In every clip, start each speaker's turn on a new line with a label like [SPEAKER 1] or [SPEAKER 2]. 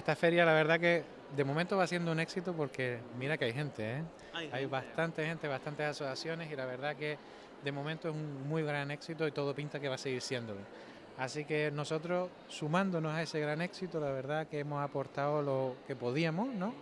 [SPEAKER 1] esta feria la verdad que de momento va siendo un éxito porque mira que hay gente, ¿eh? hay, bastante gente, bastantes asociaciones y la verdad que de momento es un muy gran éxito y todo pinta que va a seguir siéndolo. Así que nosotros, sumándonos a ese gran éxito, la verdad que hemos aportado lo que podíamos, ¿no?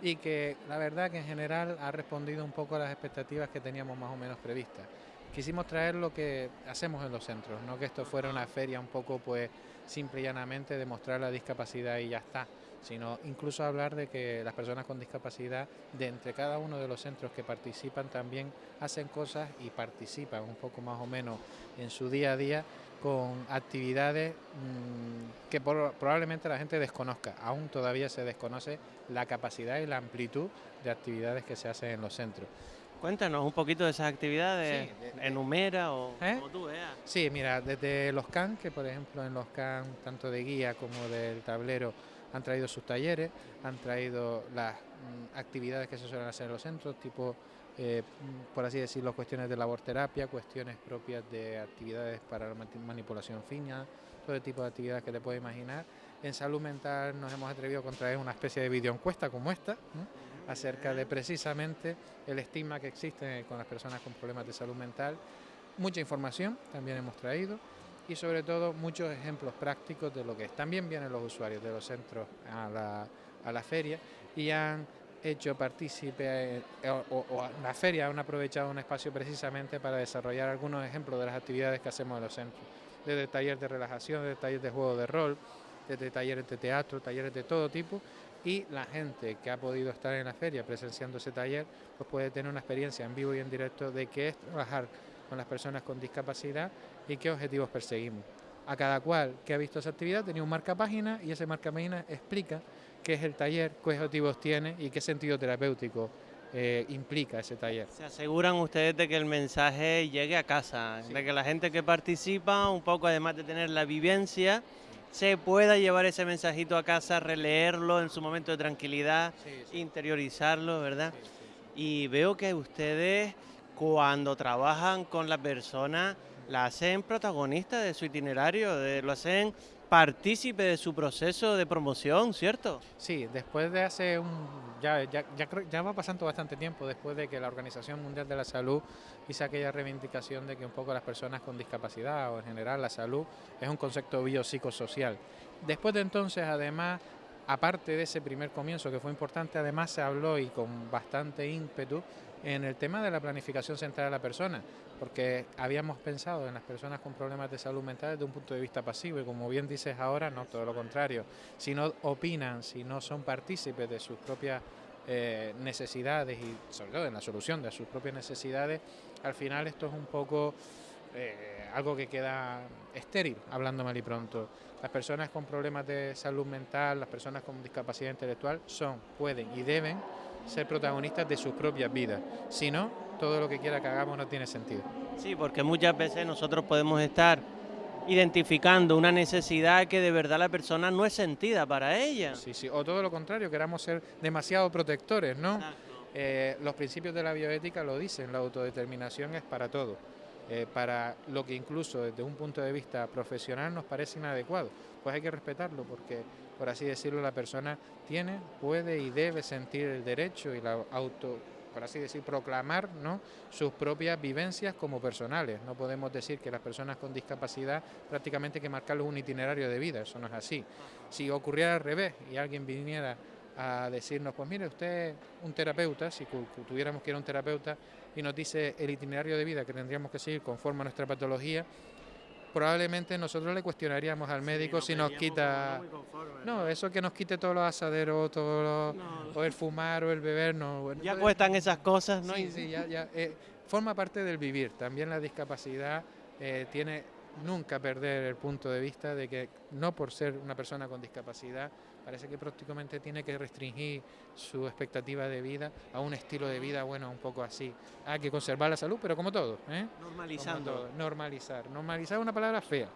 [SPEAKER 1] Y que la verdad que en general ha respondido un poco a las expectativas que teníamos más o menos previstas. Quisimos traer lo que hacemos en los centros, no que esto fuera una feria un poco pues simple y llanamente de mostrar la discapacidad y ya está, sino incluso hablar de que las personas con discapacidad, de entre cada uno de los centros que participan, también hacen cosas y participan un poco más o menos en su día a día con actividades mm, que probablemente la gente desconozca. Aún todavía se desconoce la capacidad y la amplitud de actividades que se hacen en los centros.
[SPEAKER 2] Cuéntanos un poquito de esas actividades, enumera o
[SPEAKER 1] ¿Eh? como tú veas. Sí, mira, desde los CAN, que por ejemplo en los CAN, tanto de guía como del tablero, han traído sus talleres, han traído las mm, actividades que se suelen hacer en los centros, tipo, eh, mm, por así decirlo, cuestiones de laborterapia, cuestiones propias de actividades para la manipulación fina, todo tipo de actividades que te puedes imaginar. En salud mental nos hemos atrevido a contraer una especie de videoencuesta como esta, acerca de precisamente el estigma que existe con las personas con problemas de salud mental. Mucha información también hemos traído y sobre todo muchos ejemplos prácticos de lo que es. También vienen los usuarios de los centros a la, a la feria y han hecho partícipe eh, o, la feria han aprovechado un espacio precisamente para desarrollar algunos ejemplos de las actividades que hacemos en los centros, desde talleres de relajación, desde talleres de juego de rol, desde talleres de teatro, talleres de todo tipo y la gente que ha podido estar en la feria presenciando ese taller pues puede tener una experiencia en vivo y en directo de qué es trabajar con las personas con discapacidad y qué objetivos perseguimos. A cada cual que ha visto esa actividad tenía un marca página y ese marca página explica qué es el taller, qué objetivos tiene y qué sentido terapéutico eh, implica ese taller.
[SPEAKER 2] ¿Se aseguran ustedes de que el mensaje llegue a casa? De que la gente que participa, un poco además de tener la vivencia, se pueda llevar ese mensajito a casa, releerlo en su momento de tranquilidad, interiorizarlo, ¿verdad? Y veo que ustedes cuando trabajan con la persona la hacen protagonista de su itinerario, lo hacen partícipe de su proceso de promoción, ¿cierto?
[SPEAKER 1] Sí, después de hace un... Ya, ya, ya, ya va pasando bastante tiempo después de que la Organización Mundial de la Salud hizo aquella reivindicación de que un poco las personas con discapacidad o en general la salud es un concepto biopsicosocial. Después de entonces, además, aparte de ese primer comienzo que fue importante, además se habló y con bastante ímpetu en el tema de la planificación central de la persona, porque habíamos pensado en las personas con problemas de salud mental desde un punto de vista pasivo y como bien dices ahora, no, todo lo contrario. Si no opinan, si no son partícipes de sus propias eh, necesidades y sobre todo en la solución de sus propias necesidades, al final esto es un poco eh, algo que queda estéril, hablando mal y pronto. Las personas con problemas de salud mental, las personas con discapacidad intelectual son, pueden y deben ser protagonistas de sus propias vidas. Si no, todo lo que quiera que hagamos no tiene sentido.
[SPEAKER 2] Sí, porque muchas veces nosotros podemos estar identificando una necesidad que de verdad la persona no es sentida para ella.
[SPEAKER 1] Sí, sí, o todo lo contrario, queramos ser demasiado protectores, ¿no? Eh, los principios de la bioética lo dicen, la autodeterminación es para todo, eh, para lo que incluso desde un punto de vista profesional nos parece inadecuado, pues hay que respetarlo porque por así decirlo, la persona tiene, puede y debe sentir el derecho y la auto, por así decir, proclamar ¿no? sus propias vivencias como personales. No podemos decir que las personas con discapacidad prácticamente hay que marcarles un itinerario de vida, eso no es así. Si ocurriera al revés y alguien viniera a decirnos, pues mire, usted un terapeuta, si tuviéramos que ir a un terapeuta y nos dice el itinerario de vida que tendríamos que seguir conforme a nuestra patología, probablemente nosotros le cuestionaríamos al médico si nos quita... No, eso que nos quite todos los asaderos, todo o el fumar o el beber, no.
[SPEAKER 2] ya cuestan esas cosas, ¿no?
[SPEAKER 1] Sí, sí, ya, ya eh, forma parte del vivir. También la discapacidad eh, tiene nunca perder el punto de vista de que no por ser una persona con discapacidad parece que prácticamente tiene que restringir su expectativa de vida a un estilo de vida, bueno, un poco así. Hay que conservar la salud, pero como todo. ¿eh?
[SPEAKER 2] Normalizando.
[SPEAKER 1] Normalizar. Normalizar es una palabra fea.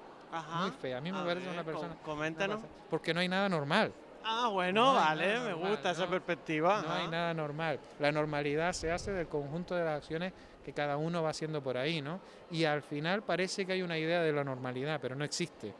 [SPEAKER 1] Muy fea. A mí me parece una persona...
[SPEAKER 2] Coméntanos.
[SPEAKER 1] Porque no hay nada normal.
[SPEAKER 2] Ah, bueno, vale, me gusta esa perspectiva.
[SPEAKER 1] No hay nada normal. La normalidad se hace del conjunto de las acciones que cada uno va haciendo por ahí, ¿no? Y al final parece que hay una idea de la normalidad, pero no existe.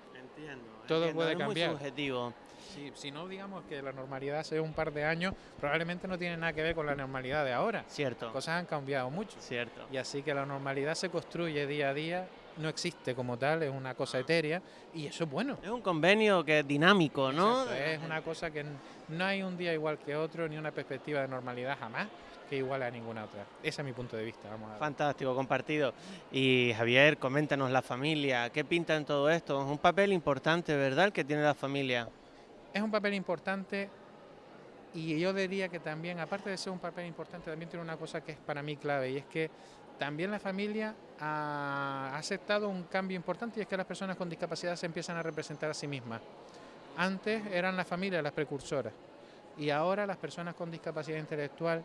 [SPEAKER 1] Todo puede
[SPEAKER 2] es
[SPEAKER 1] cambiar.
[SPEAKER 2] Muy subjetivo.
[SPEAKER 1] Sí, si no digamos que la normalidad hace un par de años, probablemente no tiene nada que ver con la normalidad de ahora.
[SPEAKER 2] Cierto.
[SPEAKER 1] Cosas han cambiado mucho.
[SPEAKER 2] Cierto.
[SPEAKER 1] Y así que la normalidad se construye día a día, no existe como tal, es una cosa etérea y eso es bueno.
[SPEAKER 2] Es un convenio que es dinámico, ¿no?
[SPEAKER 1] Exacto, es una cosa que no hay un día igual que otro, ni una perspectiva de normalidad jamás que igual a ninguna otra. Ese es mi punto de vista. Vamos a.
[SPEAKER 2] Fantástico, compartido. Y Javier, coméntanos la familia, ¿qué pinta en todo esto? Es un papel importante, ¿verdad?, el que tiene la familia.
[SPEAKER 1] Es un papel importante y yo diría que también, aparte de ser un papel importante, también tiene una cosa que es para mí clave y es que también la familia ha aceptado un cambio importante y es que las personas con discapacidad se empiezan a representar a sí mismas. Antes eran las familias las precursoras y ahora las personas con discapacidad intelectual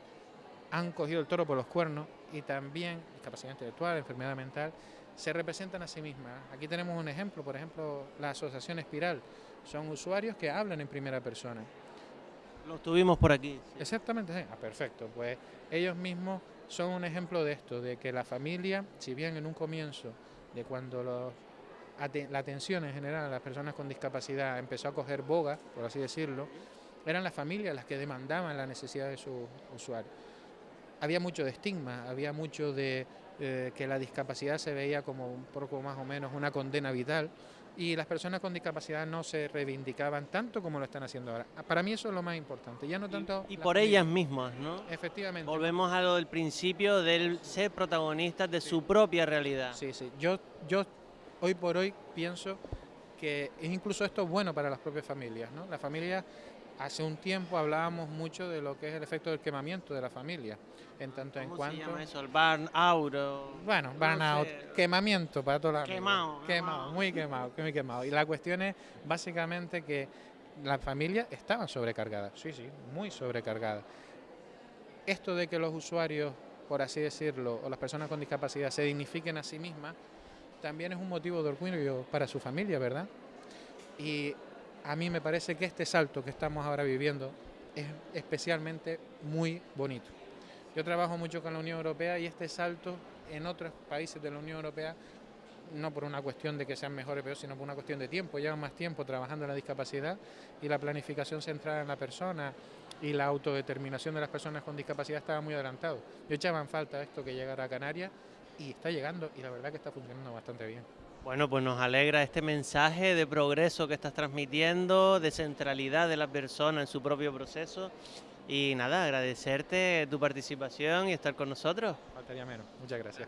[SPEAKER 1] han cogido el toro por los cuernos y también discapacidad intelectual, enfermedad mental, se representan a sí mismas. Aquí tenemos un ejemplo, por ejemplo, la Asociación Espiral. Son usuarios que hablan en primera persona.
[SPEAKER 2] Lo tuvimos por aquí. sí.
[SPEAKER 1] Exactamente, sí. Ah, perfecto. Pues ellos mismos son un ejemplo de esto, de que la familia, si bien en un comienzo, de cuando los la atención en general a las personas con discapacidad empezó a coger boga, por así decirlo, eran las familias las que demandaban la necesidad de sus usuarios. Había mucho de estigma, había mucho de eh, que la discapacidad se veía como un poco más o menos una condena vital y las personas con discapacidad no se reivindicaban tanto como lo están haciendo ahora. Ah, Para mí eso es lo más importante, ya no tanto...
[SPEAKER 2] Y por ellas mismas, ¿no?
[SPEAKER 1] Efectivamente.
[SPEAKER 2] Volvemos a lo del principio del ser protagonistas de su propia realidad.
[SPEAKER 1] Sí, sí. Yo, yo hoy por hoy pienso que incluso esto es bueno para las propias familias, ¿no? Las familias, hace un tiempo hablábamos mucho de lo que es el efecto del quemamiento de la familia, en tanto en
[SPEAKER 2] ¿Cómo
[SPEAKER 1] cuanto...
[SPEAKER 2] se llama eso? El burnout.
[SPEAKER 1] Bueno,
[SPEAKER 2] no
[SPEAKER 1] burnout,
[SPEAKER 2] sé.
[SPEAKER 1] quemamiento para todas las
[SPEAKER 2] Quemado.
[SPEAKER 1] Quemado,
[SPEAKER 2] quemado.
[SPEAKER 1] muy quemado, muy quemado. Y la cuestión es básicamente que las familias estaban sobrecargadas, sí, sí, muy sobrecargadas. Esto de que los usuarios, por así decirlo, o las personas con discapacidad se dignifiquen a sí mismas, también es un motivo de orgullo para su familia, ¿verdad? Y a mí me parece que este salto que estamos ahora viviendo es especialmente muy bonito. Yo trabajo mucho con la Unión Europea y este salto en otros países de la Unión Europea, no por una cuestión de que sean mejores o peores, sino por una cuestión de tiempo, llevan más tiempo trabajando en la discapacidad y la planificación centrada en la persona y la autodeterminación de las personas con discapacidad estaba muy adelantado. Yo echaba en falta esto que llegara a Canarias y está llegando y la verdad que está funcionando bastante bien.
[SPEAKER 2] Bueno, pues nos alegra este mensaje de progreso que estás transmitiendo, de centralidad de la persona en su propio proceso. Y nada, agradecerte tu participación y estar con nosotros.
[SPEAKER 1] Faltaría menos. Muchas gracias.